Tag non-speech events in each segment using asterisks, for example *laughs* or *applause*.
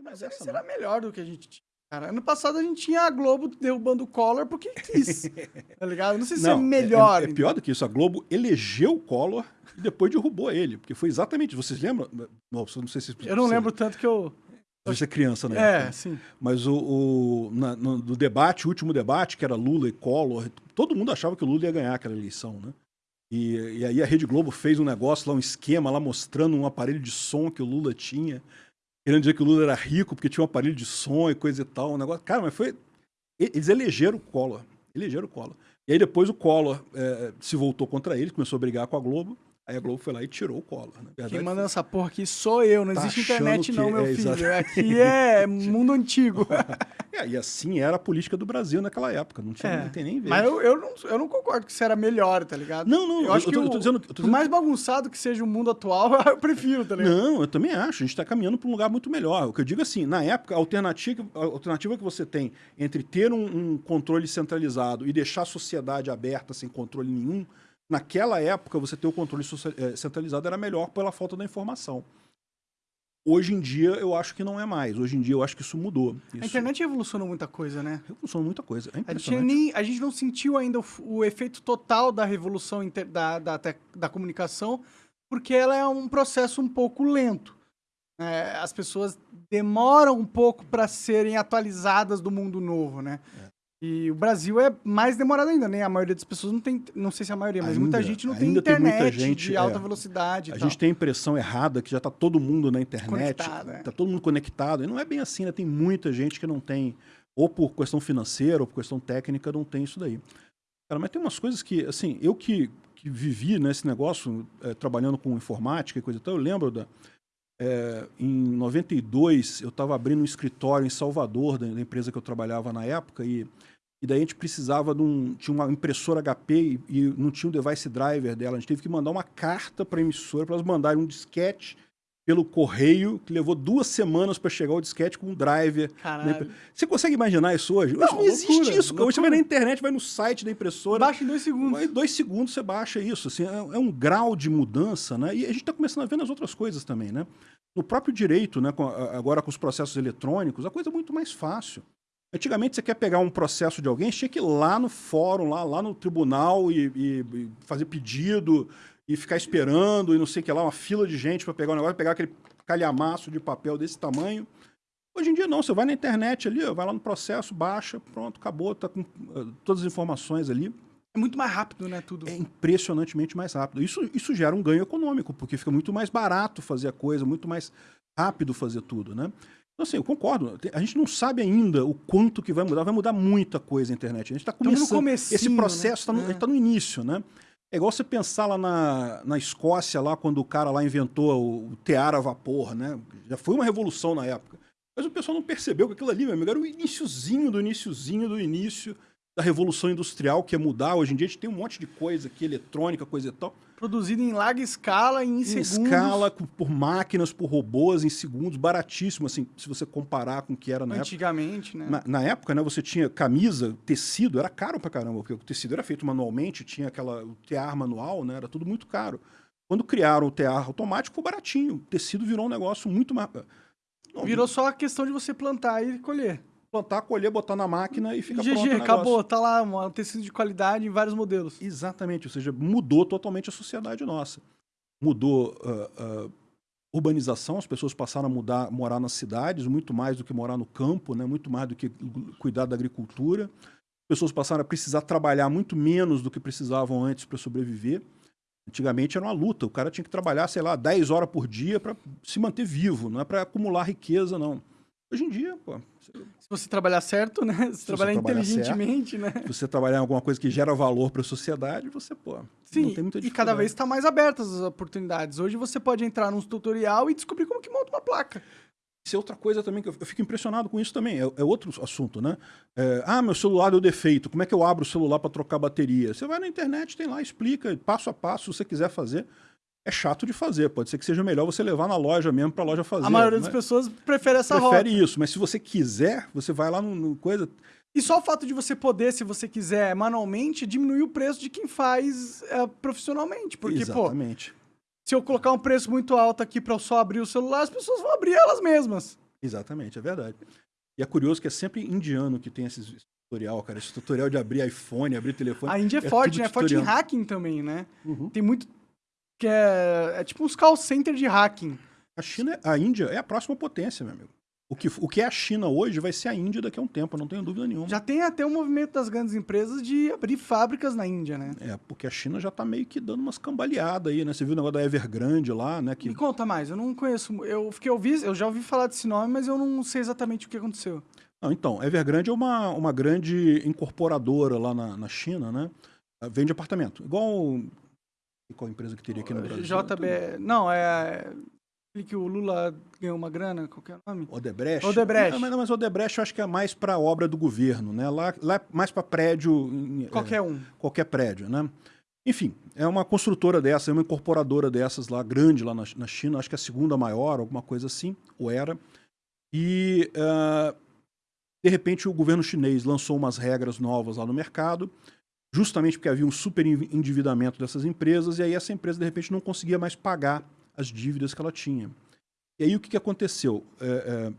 tem mais Mas essa, será não. melhor do que a gente tinha. Cara, ano passado a gente tinha a Globo derrubando o Collor porque quis. *laughs* tá ligado? Não sei se é Não, melhor. É, é pior do que isso. A Globo elegeu o Collor e depois derrubou ele. Porque foi exatamente. Vocês lembram? Não, não sei se. Eu não se- lembro tanto que eu. Você é criança, né? É, sim. Mas o, o na- no, no debate, o último debate, que era Lula e Collor, todo mundo achava que o Lula ia ganhar aquela eleição, né? E, e aí a Rede Globo fez um negócio lá, um esquema lá mostrando um aparelho de som que o Lula tinha, querendo dizer que o Lula era rico porque tinha um aparelho de som e coisa e tal, um negócio. Cara, mas foi. Eles elegeram o Collor. Elegeram o Collor. E aí depois o Collor eh, se voltou contra ele, começou a brigar com a Globo. Aí a Globo foi lá e tirou o Collor. Na verdade, Quem manda essa porra aqui sou eu. Não Tá existe internet, não, meu é, filho. exato. Aqui *laughs* é mundo antigo. *laughs* É, e assim era a política do Brasil naquela época. Não, tinha, É. não tem nem vez. Mas eu, eu, não, eu não concordo que isso era melhor, tá ligado? Não, não, eu acho eu que tô- o, eu tô dizendo- eu tô mais bagunçado que seja o mundo atual, *laughs* eu prefiro, tá ligado? Não, eu também acho. A gente está caminhando para um lugar muito melhor. O que eu digo assim, na época, a alternativa, a alternativa que você tem entre ter um, um controle centralizado e deixar a sociedade aberta sem controle nenhum, naquela época você ter o controle eh, centralizado era melhor pela falta da informação. Hoje em dia eu acho que não é mais. Hoje em dia eu acho que isso mudou. Isso A internet revolucionou muita coisa, né? revolucionou muita coisa. É A gente, nem, a gente não sentiu ainda o, o efeito total da revolução inter- da, da, da comunicação, porque ela é um processo um pouco lento. É, as pessoas demoram um pouco para serem atualizadas do mundo novo, né? E o Brasil é mais demorado ainda, né? A maioria das pessoas não tem, não sei se a maioria, mas muita Ainda- gente não tem ainda tem muita internet gente, de alta é. velocidade A tal. gente tem a impressão errada que já está todo mundo na internet, Conectado, é. está todo mundo conectado. E não é bem assim, né? Tem muita gente que não tem, ou por questão financeira, ou por questão técnica, não tem isso daí. Cara, mas tem umas coisas que, assim, eu que, que vivi nesse negócio, eh, trabalhando com informática e coisa e tal, eu lembro da. Eh, em 92, eu estava abrindo um escritório em Salvador, da, da empresa que eu trabalhava na época, e, e daí a gente precisava de um. Tinha uma impressora HP e, e não tinha o device driver dela. A gente teve que mandar uma carta para a emissora para elas mandarem um disquete pelo correio, que levou duas semanas para chegar o disquete com um driver. Caralho. Você consegue imaginar isso hoje? Hoje Não, não, existe loucura, isso. cara. Hoje você vai loucura. na internet, vai no site da impressora. Baixa em dois segundos. Em dois segundos você baixa isso. Assim, é, é um grau de mudança, né? E a gente está começando a ver nas outras coisas também, né? No próprio direito, né? com agora com os processos eletrônicos, a coisa é muito mais fácil. Antigamente você quer pegar um processo de alguém, tinha que ir lá no fórum, lá, lá no tribunal e, e- e fazer pedido e ficar esperando e não sei o que lá, uma fila de gente para pegar o negócio, pegar aquele calhamaço de papel desse tamanho. Hoje em dia não, você vai na internet ali, vai lá no processo, baixa, pronto, acabou, tá com eh, todas as informações ali É muito mais rápido, né? Tudo. é impressionantemente mais rápido. Isso, isso gera um ganho econômico, porque fica muito mais barato fazer a coisa, muito mais rápido fazer tudo, né? Então, assim, eu concordo. A gente não sabe ainda o quanto que vai mudar. Vai mudar muita coisa a internet. A gente está começando. Esse processo está né? no, É. tá no início, né? É igual você pensar lá na, na Escócia, lá quando o cara lá inventou o, o tear a vapor, né? Já foi uma revolução na época. Mas o pessoal não percebeu que aquilo ali, meu amigo, era o iniciozinho do iniciozinho do início da revolução industrial que ia mudar. Hoje em dia a gente tem um monte de coisa aqui, eletrônica, coisa e tal. Produzido em larga escala, em, Em segundos. escala, por máquinas, por robôs, em segundos, baratíssimo, assim, se você comparar com o que era na época. Antigamente, né? Na, na época, né, você tinha camisa, tecido, era caro pra caramba, porque o tecido era feito manualmente, tinha aquela, o tear manual, né, era tudo muito caro. Quando criaram o tear automático, ficou baratinho. O tecido virou um negócio muito mais... Não, Virou só a questão de você plantar e colher. Plantar, colher, botar na máquina e fica GG, pronto negócio. acabou. Tá lá um tecido de qualidade em vários modelos. Exatamente, ou seja, mudou totalmente a sociedade nossa. Mudou ah, ah, urbanização, as pessoas passaram a mudar, morar nas cidades, muito mais do que morar no campo, né? muito mais do que cuidar da agricultura. As pessoas passaram a precisar trabalhar muito menos do que precisavam antes para sobreviver. Antigamente era uma luta, o cara tinha que trabalhar, sei lá, 10 horas por dia para se manter vivo, não é para acumular riqueza, não. Hoje em dia, pô, se Se você trabalhar certo, né? Se, você trabalhar inteligentemente, né? você trabalhar em alguma coisa que gera valor para a sociedade, você, pô, Sim, não tem muita e cada vez está mais abertas as oportunidades. Hoje você pode entrar num tutorial e descobrir como que monta uma placa. Isso é outra coisa também que eu eu fico impressionado com isso também. É, é outro assunto, né? É, ah, meu celular deu defeito. Como é que eu abro o celular para trocar bateria? Você vai na internet, tem lá, explica passo a passo, se você quiser fazer. É chato de fazer. Pode ser que seja melhor você levar na loja mesmo para a loja fazer. a maioria das mas pessoas prefere essa prefere rota. isso. Mas se você quiser, você vai lá no, no coisa. E só o fato de você poder, se você quiser, manualmente, diminuir o preço de quem faz é, profissionalmente. Porque, pô, Exatamente. se eu colocar um preço muito alto aqui para eu só abrir o celular, as pessoas vão abrir elas mesmas. Exatamente, é verdade. E é curioso que é sempre indiano que tem esses tutorial, cara. Esse tutorial de abrir iPhone, abrir telefone. A Índia é, é forte, né? É forte em hacking também, né? Uhum. Tem muito. Que é, é tipo uns call center de hacking. A China, a Índia é a próxima potência, meu amigo. O que, o que é a China hoje vai ser a Índia daqui a um tempo, não tenho dúvida nenhuma. Já tem até o movimento das grandes empresas de abrir fábricas na Índia, né? É, porque a China já tá meio que dando umas cambaleadas aí, né? Você viu o negócio da Evergrande lá, né? Que... Me conta mais, eu não conheço. Eu, fiquei, eu, vi, eu já ouvi falar desse nome, mas eu não sei exatamente o que aconteceu. Não, então, Evergrande é uma, uma grande incorporadora lá na, na China, né? Vende apartamento. Igual. Qual empresa que teria aqui no Brasil? JB. Não, é que o Lula ganhou uma grana, qual é o nome? Odebrecht. Odebrecht. Não, mas, mas Odebrecht eu acho que é mais para obra do governo, né? Lá, lá é mais para prédio. Qualquer é, um. Qualquer prédio, né? Enfim, é uma construtora dessa, é uma incorporadora dessas lá, grande lá na, na China, acho que é a segunda maior, alguma coisa assim, ou era. E, uh, de repente, o governo chinês lançou umas regras novas lá no mercado, justamente porque havia um super endividamento dessas empresas, e aí essa empresa, de repente, não conseguia mais pagar as dívidas que ela tinha. E aí o que, que aconteceu? É, é,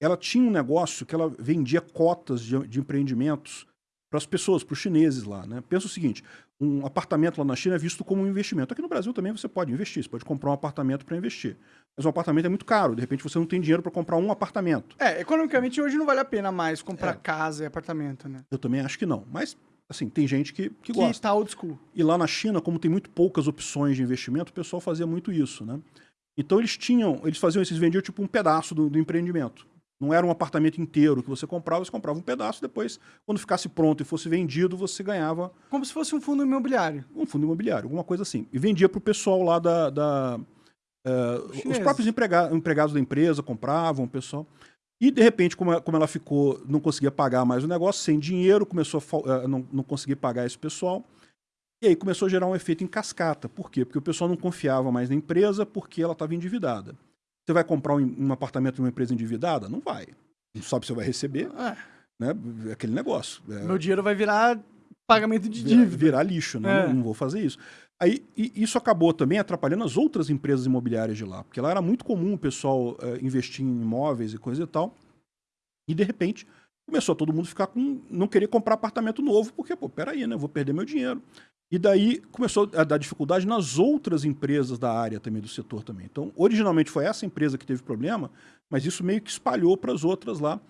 ela tinha um negócio que ela vendia cotas de, de empreendimentos para as pessoas, para os chineses lá. Né? Pensa o seguinte, um apartamento lá na China é visto como um investimento. Aqui no Brasil também você pode investir, você pode comprar um apartamento para investir. Mas um apartamento é muito caro, de repente você não tem dinheiro para comprar um apartamento. É, economicamente hoje não vale a pena mais comprar é. casa e apartamento, né? Eu também acho que não, mas assim, tem gente que, que, que gosta. Que tá old school. E lá na China, como tem muito poucas opções de investimento, o pessoal fazia muito isso, né? Então eles tinham, eles faziam isso, eles vendiam tipo um pedaço do, do empreendimento. Não era um apartamento inteiro que você comprava, você comprava um pedaço, depois, quando ficasse pronto e fosse vendido, você ganhava... Como se fosse um fundo imobiliário. Um fundo imobiliário, alguma coisa assim. E vendia para o pessoal lá da... da uh, os próprios emprega empregados da empresa compravam, o pessoal... E, de repente, como, como ela ficou, não conseguia pagar mais o negócio, sem dinheiro, começou a não, não conseguir pagar esse pessoal. E aí começou a gerar um efeito em cascata. Por quê? Porque o pessoal não confiava mais na empresa porque ela estava endividada. Você vai comprar um, um apartamento de uma empresa endividada? Não vai. Não sabe se você vai receber. É. Né? É aquele negócio. É... Meu dinheiro vai virar pagamento de dívida. Virar, virar lixo, né? É. Não, não, vou fazer isso. Aí, isso acabou também atrapalhando as outras empresas imobiliárias de lá, porque lá era muito comum o pessoal uh, investir em imóveis e coisa e tal. E, de repente, começou todo mundo ficar com... não querer comprar apartamento novo, porque, pô, peraí, né? Vou perder meu dinheiro. E daí começou a dar dificuldade nas outras empresas da área também, do setor também. Então, originalmente foi essa empresa que teve problema, mas isso meio que espalhou para as outras lá.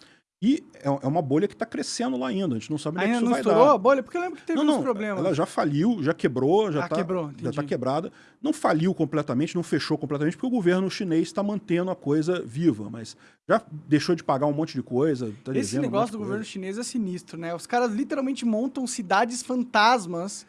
E é, é uma bolha que está crescendo lá ainda, a gente não sabe onde é que isso não vai estourou dar. a bolha? Porque eu lembro que teve não, não, uns problemas. Ela já faliu, já quebrou, já está ah, quebrou, já tá quebrada. Não faliu completamente, não fechou completamente, porque o governo chinês está mantendo a coisa viva, mas já deixou de pagar um monte de coisa. Tá Esse negócio um do governo chinês é sinistro, né? Os caras literalmente montam cidades fantasmas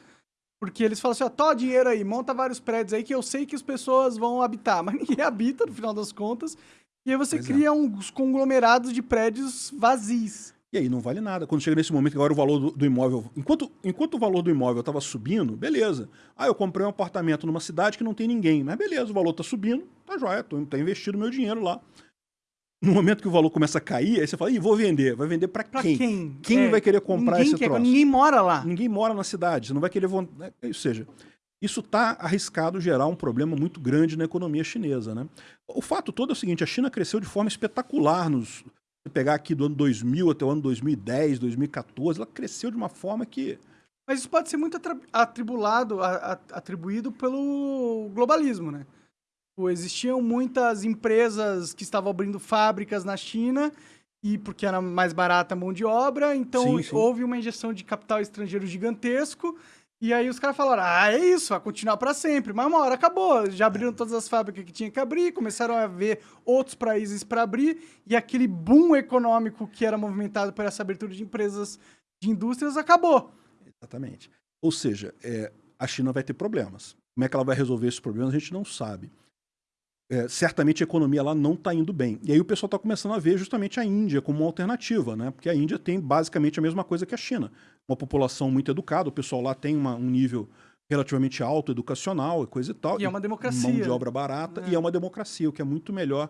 porque eles falam assim, ó, tó dinheiro aí, monta vários prédios aí que eu sei que as pessoas vão habitar, *laughs* mas ninguém habita no final das contas. E aí você pois é. cria é. uns conglomerados de prédios vazios. E aí não vale nada. Quando chega nesse momento que agora o valor do, do imóvel... Enquanto, enquanto o valor do imóvel estava subindo, beleza. Ah, eu comprei um apartamento numa cidade que não tem ninguém. Mas beleza, o valor está subindo, tá joia, tô, tá investido meu dinheiro lá. No momento que o valor começa a cair, aí você fala, Ih, vou vender. Vai vender para quem? quem? Quem é, vai querer comprar ninguém esse quer, troço? Ninguém mora lá. Ninguém mora na cidade. Você não vai querer... Né, ou seja, isso está arriscado gerar um problema muito grande na economia chinesa. Né? O fato todo é o seguinte, a China cresceu de forma espetacular nos... Se pegar aqui do ano 2000 até o ano 2010, 2014, ela cresceu de uma forma que... Mas isso pode ser muito atribulado, atribuído pelo globalismo, né? Existiam muitas empresas que estavam abrindo fábricas na China e porque era mais barata a mão de obra, então sim, sim. houve uma injeção de capital estrangeiro gigantesco e aí os caras falaram, ah, é isso, vai continuar para sempre. Mas uma hora acabou, já abriram todas as fábricas que tinha que abrir, começaram a ver outros países para abrir, e aquele boom econômico que era movimentado por essa abertura de empresas de indústrias acabou. Exatamente. Ou seja, é, a China vai ter problemas. Como é que ela vai resolver esses problemas, a gente não sabe. É, certamente a economia lá não está indo bem. E aí o pessoal está começando a ver justamente a Índia como uma alternativa, né? porque a Índia tem basicamente a mesma coisa que a China uma população muito educada, o pessoal lá tem uma, um nível relativamente alto educacional e coisa e tal. E é uma democracia. Mão de obra barata, é. e é uma democracia, o que é muito melhor.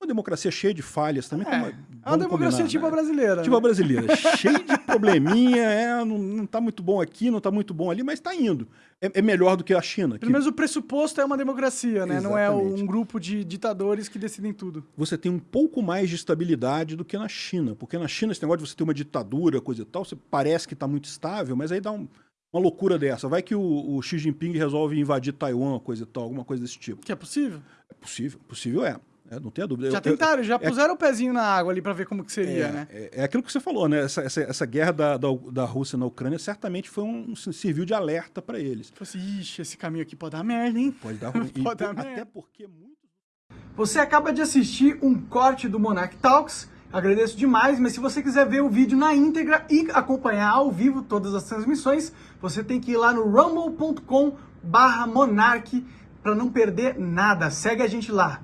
Uma democracia cheia de falhas também. É, como, é uma democracia tipo né? a brasileira. Tipo né? a brasileira, cheia de *laughs* probleminha, é, não, não tá muito bom aqui, não tá muito bom ali, mas tá indo. É, é melhor do que a China. Pelo menos o pressuposto é uma democracia, né? Não é um grupo de ditadores que decidem tudo. Você tem um pouco mais de estabilidade do que na China, porque na China esse negócio de você ter uma ditadura, coisa e tal, você parece que está muito estável, mas aí dá um, uma loucura dessa. Vai que o, o, Xi Jinping resolve invadir Taiwan, coisa e tal, alguma coisa desse tipo. Que é possível? É possível, possível é. É, não tenha dúvida. Já eu, tentaram, já é puseram o pezinho na água ali para ver como que seria, é, né? É, é, aquilo que você falou, né? Essa, essa, essa guerra da, da, da, Rússia na Ucrânia certamente foi um, um serviu de alerta para eles. Falei assim, ixi, esse caminho aqui pode dar merda, hein? Pode dar *laughs* ruim. pode dar merda. Até porque muito... Você acaba de assistir um corte do Monarch Talks. Agradeço demais, mas se você quiser ver o vídeo na íntegra e acompanhar ao vivo todas as transmissões, você tem que ir lá no rumble.com barra monarch para não perder nada. Segue a gente lá.